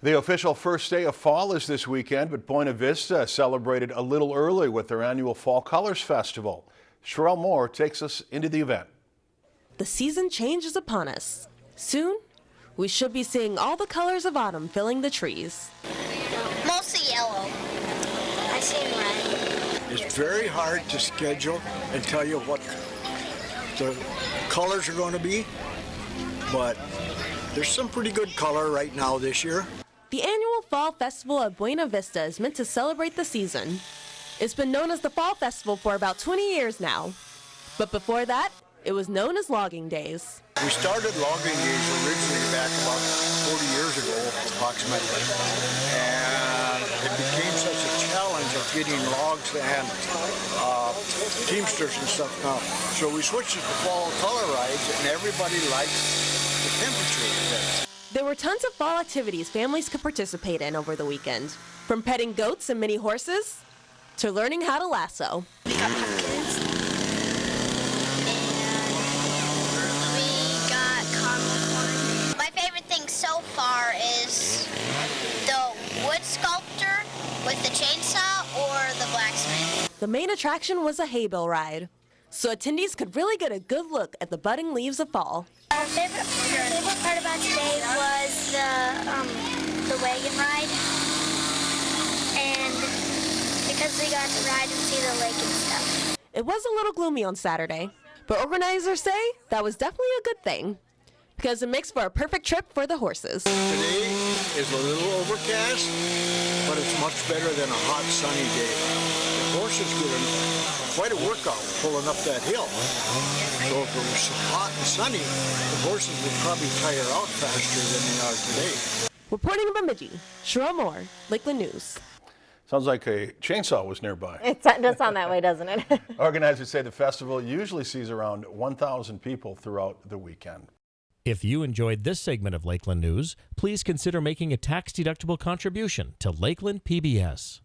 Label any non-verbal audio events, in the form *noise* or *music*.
The official first day of fall is this weekend, but Buena Vista celebrated a little early with their annual Fall Colors Festival. Sherelle Moore takes us into the event. The season change is upon us. Soon, we should be seeing all the colors of autumn filling the trees. Mostly yellow. I see red. It's very hard to schedule and tell you what the colors are going to be, but there's some pretty good color right now this year. The annual Fall Festival at Buena Vista is meant to celebrate the season. It's been known as the Fall Festival for about 20 years now. But before that, it was known as Logging Days. We started logging days originally back about 40 years ago, approximately. And it became such a challenge of getting logs and uh, teamsters and stuff now. So we switched it to fall color rides, and everybody likes the temperature. There were tons of fall activities families could participate in over the weekend, from petting goats and mini horses to learning how to lasso. We got pumpkins. And we got caramel corn. My favorite thing so far is the wood sculptor with the chainsaw or the blacksmith. The main attraction was a haybill ride, so attendees could really get a good look at the budding leaves of fall. Our favorite, favorite part about today the wagon ride, and because we got to ride and see the lake and stuff. It was a little gloomy on Saturday, but organizers say that was definitely a good thing because it makes for a perfect trip for the horses. Today is a little overcast, but it's much better than a hot sunny day. The horses get quite a workout pulling up that hill. So if it was hot and sunny, the horses would probably tire out faster than they are today. Reporting in Bemidji, Cheryl Moore, Lakeland News. Sounds like a chainsaw was nearby. It does sound that way, doesn't it? *laughs* Organizers say the festival usually sees around 1,000 people throughout the weekend. If you enjoyed this segment of Lakeland News, please consider making a tax-deductible contribution to Lakeland PBS.